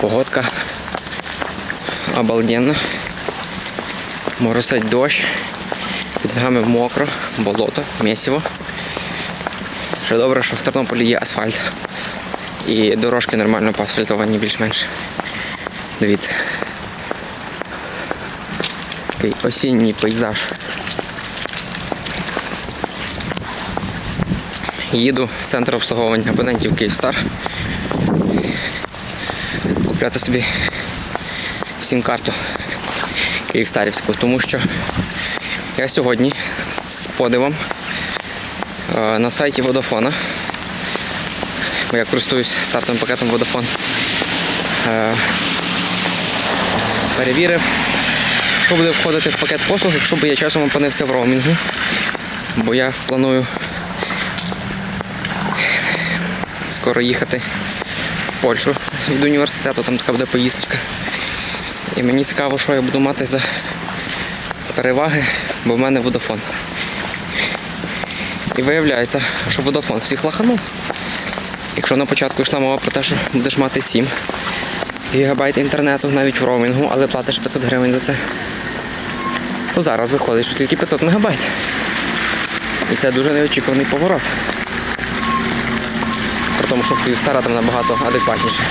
Погодка обалденна. Моросить дощ. Під ногами мокро, болото, місиво. Ще добре, що в Тернополі є асфальт. І дорожки нормально поасфальтовані більш-менш. Дивіться. Такий осінній пейзаж. Їду в центр обслуговування абонентів Київстар. Купляти собі сім-карту Київстарівську, тому що я сьогодні з подивом е, на сайті Водофона, бо я користуюсь стартовим пакетом Vodafone, е, перевірив, що буде входити в пакет послуг, якщо б я часом опинився в роумінгу, бо я планую скоро їхати в Польщу від університету, там така буде поїздка. І мені цікаво, що я буду мати за переваги, бо в мене Vodafone. І виявляється, що Vodafone всіх лоханув. Якщо на початку йшла мова про те, що будеш мати 7 гігабайт інтернету навіть в роумінгу, але платиш 500 гривень за це, то зараз виходить, що тільки 500 мегабайт. І це дуже неочікуваний поворот. Тому, що в Київстара там набагато адекватніше.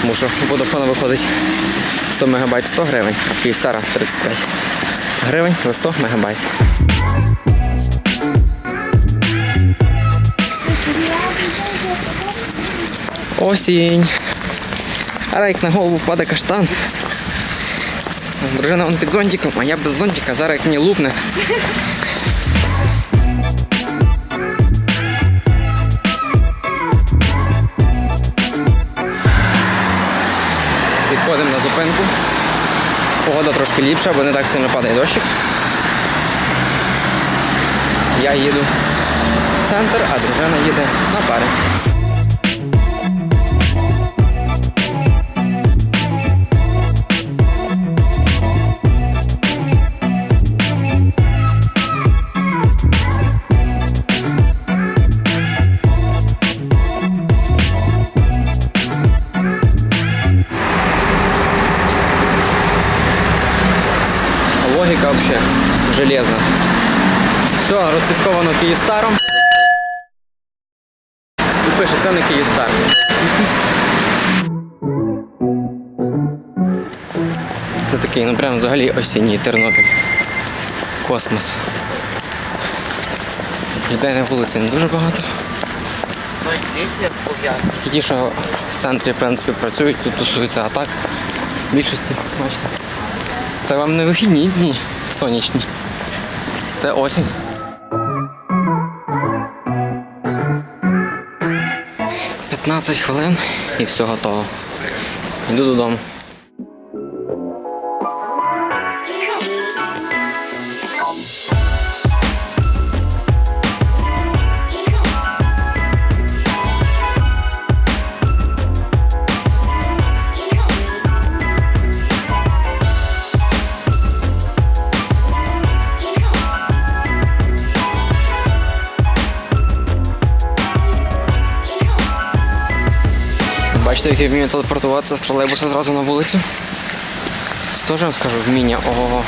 Тому що у Vodafone виходить 100 мегабайт 100 гривень, а в Київстара 35 гривень за 100 мегабайт. Осінь. Як на голову впаде каштан. Дружина вон під зонтиком, а я без зонтика, зараз як мені лупне. Погода трошки ліпша, бо не так сильно падає дощик. Я їду в центр, а дружина їде на пари. Логіка взагалі железна. Все, розтисковано Київстаром. І пише, це не Київстар. Це такий, ну прям взагалі осінній Тернопіль. Космос. Людей на вулиці не дуже багато. Ті, що в центрі в принципі працюють, тут тусуються, а так в більшості, бачите. Це вам не вихідні дні сонячні. Це осінь. П'ятнадцять хвилин і все готово. Йду додому. Бачите, як я вмію телепортуватися з тролейбуса зразу на вулицю. Це теж я скажу вміння. Ого.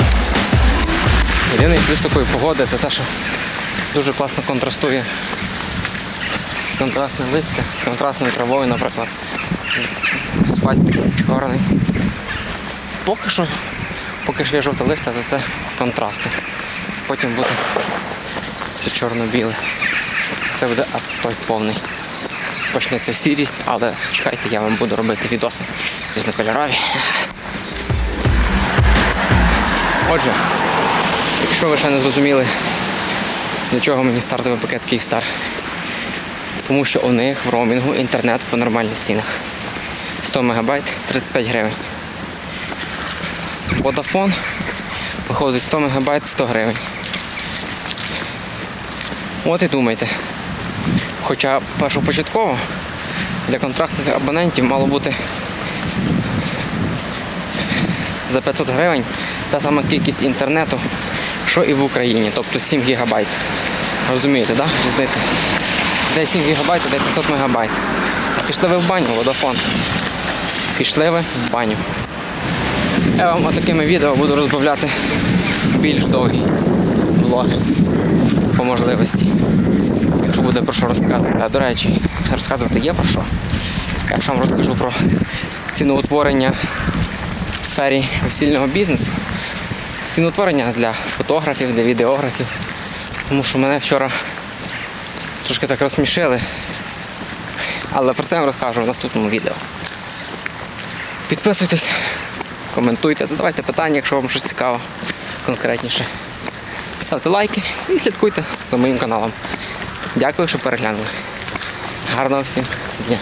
Єдиний плюс такої погоди це те, що дуже класно контрастує контрастне листя з контрастною травою, наприклад. Асфальт такий чорний. Поки що, поки що є жовте листя, то це контрасти. Потім буде все чорно-біле. Це буде отстой повний почнеться сірість, але чекайте, я вам буду робити відоси різнокольорові. Отже, якщо ви ще не зрозуміли, для чого мені стартовий пакет Київстар, тому що у них в роумінгу інтернет по нормальних цінах. 100 МБ 35 гривень. Vodafone виходить 100 МБ 100 гривень. От і думайте. Хоча першопочатково для контрактних абонентів мало бути за 500 гривень та сама кількість інтернету, що і в Україні, тобто 7 гігабайт. Розумієте, да? Різниця? Де 7 гігабайт, де 500 мегабайт. Пішли ви в баню, Vodafone. Пішли ви в баню. Я вам такими відео буду розбавляти більш довгі влоги по можливості. Якщо буде про що розказувати. А до речі, розказувати є про що. Я ж вам розкажу про ціноутворення в сфері весільного бізнесу. Ціноутворення для фотографів, для відеографів. Тому що мене вчора трошки так розсмішили. Але про це я вам розкажу в наступному відео. Підписуйтесь, коментуйте, задавайте питання, якщо вам щось цікаво конкретніше. Ставте лайки і слідкуйте за моїм каналом. Дякую, що переглянули. Гарного всім дня!